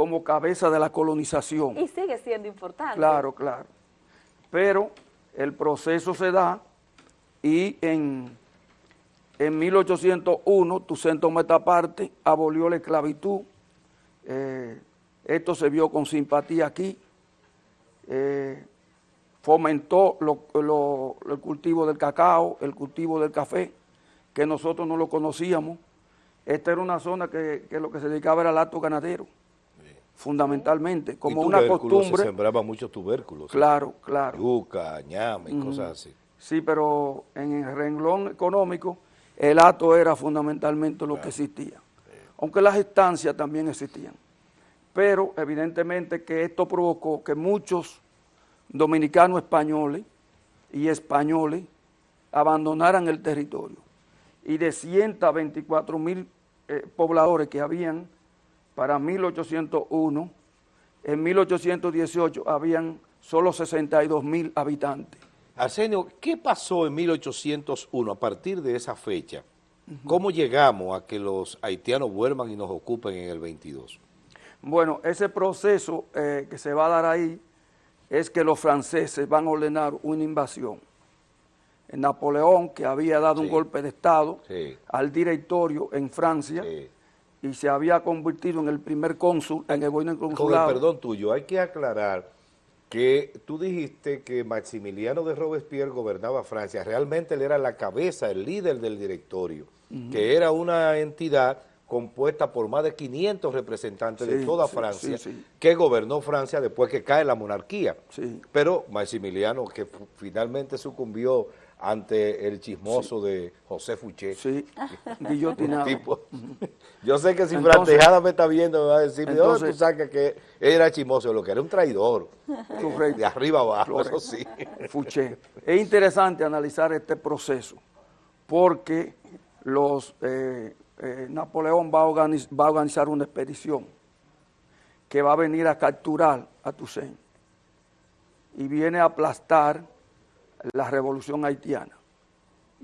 como cabeza de la colonización. Y sigue siendo importante. Claro, claro. Pero el proceso se da y en, en 1801 Tucento Metaparte abolió la esclavitud. Eh, esto se vio con simpatía aquí. Eh, fomentó el cultivo del cacao, el cultivo del café, que nosotros no lo conocíamos. Esta era una zona que, lo que se dedicaba era al acto ganadero, fundamentalmente, como una costumbre. se sembraba muchos tubérculos. Claro, claro. Yuca, ñame y cosas así. Sí, pero en el renglón económico, el acto era fundamentalmente lo que existía. Aunque las estancias también existían. Pero evidentemente que esto provocó que muchos dominicanos españoles y españoles abandonaran el territorio. Y de 124 mil eh, pobladores que habían para 1801, en 1818 habían solo 62 mil habitantes. Arsenio, ¿qué pasó en 1801 a partir de esa fecha? ¿Cómo llegamos a que los haitianos vuelvan y nos ocupen en el 22? Bueno, ese proceso eh, que se va a dar ahí es que los franceses van a ordenar una invasión. Napoleón, que había dado un golpe de Estado al directorio en Francia, y se había convertido en el primer cónsul en el gobierno consulado. Con el perdón tuyo, hay que aclarar que tú dijiste que Maximiliano de Robespierre gobernaba Francia, realmente él era la cabeza, el líder del directorio, que era una entidad compuesta por más de 500 representantes de toda Francia, que gobernó Francia después que cae la monarquía. Pero Maximiliano, que finalmente sucumbió ante el chismoso de José Fuché. Sí, guillotinado. yo sé que si Frantejada me está viendo, me va a decir, entonces, tú sacas que era chismoso? Lo que era un traidor, de arriba abajo, eso sí. Fuché. Es interesante analizar este proceso, porque los... Eh, eh, Napoleón va a, organizar una expedición que va a venir a capturar a Toussaint y viene a aplastar la revolución haitiana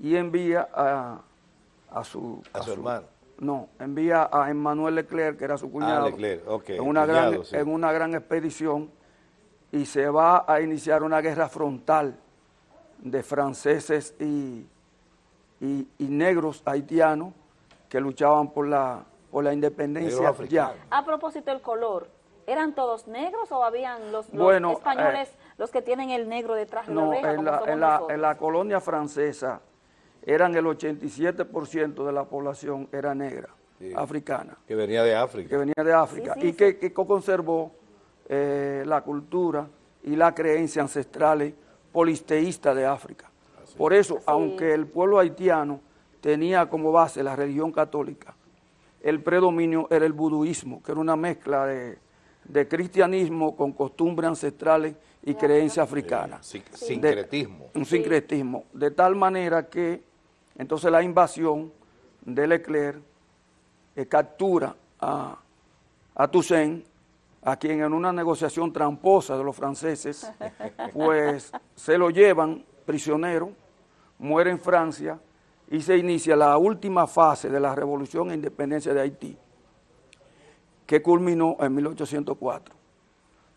y envía a, su... A, su, hermano. No, envía a Emmanuel Leclerc, que era su ah, cuñado, en, una gran, en una gran expedición y se va a iniciar una guerra frontal de franceses y, y negros haitianos que luchaban por la, por la independencia ya. A propósito del color, ¿eran todos negros o habían los, españoles eh, los que tienen el negro detrás de la oreja? En la, en, la, en la colonia francesa eran el 87% de la población era negra, africana. Que venía de África. Que venía de África y que, conservó eh, la cultura y la creencia ancestrales polisteísta de África. Por eso, aunque el pueblo haitiano tenía como base la religión católica, el predominio era el buduismo, que era una mezcla de, cristianismo con costumbres ancestrales y creencias africanas. sincretismo. un sincretismo. De tal manera que entonces la invasión de Leclerc eh, captura a, a Toussaint, a quien en una negociación tramposa de los franceses, pues se lo llevan prisionero, muere en Francia, y se inicia la última fase de la revolución e independencia de Haití, que culminó en 1804,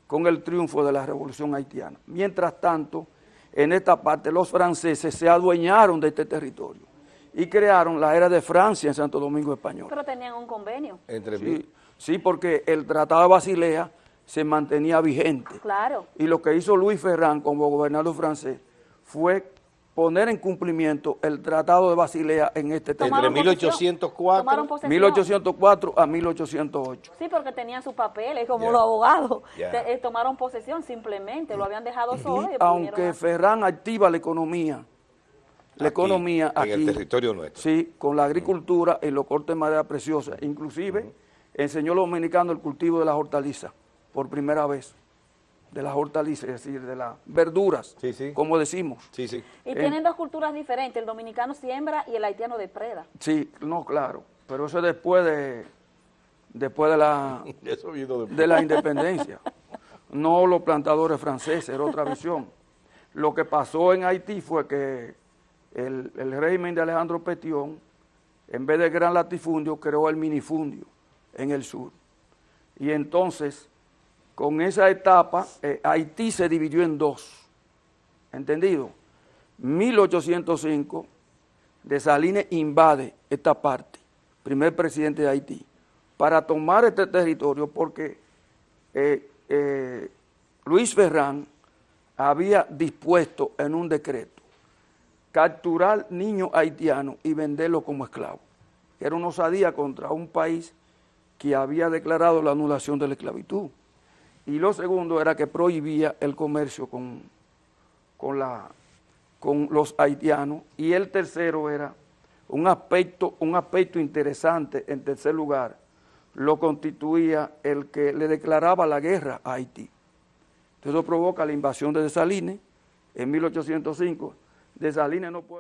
con el triunfo de la revolución haitiana. Mientras tanto, en esta parte los franceses se adueñaron de este territorio y crearon la era de Francia en Santo Domingo Español. Pero tenían un convenio. Entre sí, sí, porque el Tratado de Basilea se mantenía vigente. Claro. Y lo que hizo Luis Ferrand como gobernador francés fue poner en cumplimiento el Tratado de Basilea en este tema. Entre 1804, 1804 a 1808. Sí, porque tenían sus papeles como los abogados. Eh, tomaron posesión simplemente, lo habían dejado solo. aunque Ferran activa la economía, la economía aquí, en el territorio nuestro. Sí, con la agricultura y los cortes de madera preciosa. Inclusive enseñó a los dominicanos el cultivo de las hortalizas por primera vez de las hortalizas, es decir, de las verduras, como decimos. Sí, sí. Y tienen dos culturas diferentes, el dominicano siembra y el haitiano depreda. Sí, no, claro, pero eso es después de, después de la, de la independencia. no los plantadores franceses, era otra visión. Lo que pasó en Haití fue que el, el régimen de Alejandro Petión, en vez de gran latifundio, creó el minifundio en el sur Y entonces, con esa etapa, eh, Haití se dividió en dos, ¿entendido? 1805, Dessalines invade esta parte, primer presidente de Haití, para tomar este territorio porque eh, eh, Luis Ferrán había dispuesto en un decreto capturar niños haitianos y venderlos como esclavos. Era una osadía contra un país que había declarado la anulación de la esclavitud. Y lo segundo era que prohibía el comercio con, con, la, con los haitianos. Y el tercero era un aspecto, un aspecto interesante, en tercer lugar, lo constituía el que le declaraba la guerra a Haití. Entonces eso provoca la invasión de Desalines en 1805. Desalines no puede...